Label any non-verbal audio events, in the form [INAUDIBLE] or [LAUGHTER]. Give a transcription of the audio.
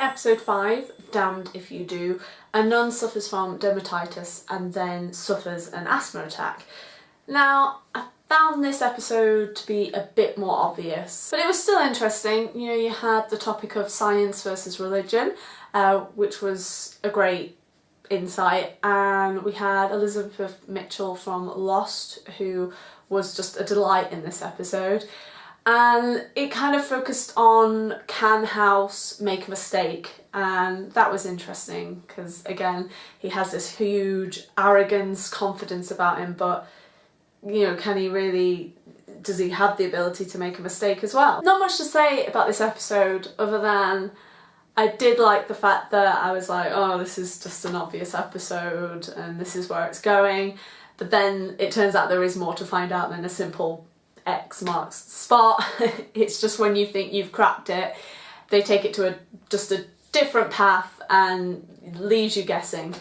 episode 5, Damned If You Do, a nun suffers from dermatitis and then suffers an asthma attack. Now, I found this episode to be a bit more obvious, but it was still interesting. You know, you had the topic of science versus religion, uh, which was a great insight, and we had Elizabeth Mitchell from Lost, who was just a delight in this episode and it kind of focused on can House make a mistake and that was interesting because again he has this huge arrogance confidence about him but you know can he really does he have the ability to make a mistake as well? Not much to say about this episode other than I did like the fact that I was like oh this is just an obvious episode and this is where it's going. But then it turns out there is more to find out than a simple X marks spot. [LAUGHS] it's just when you think you've cracked it, they take it to a just a different path and leaves you guessing.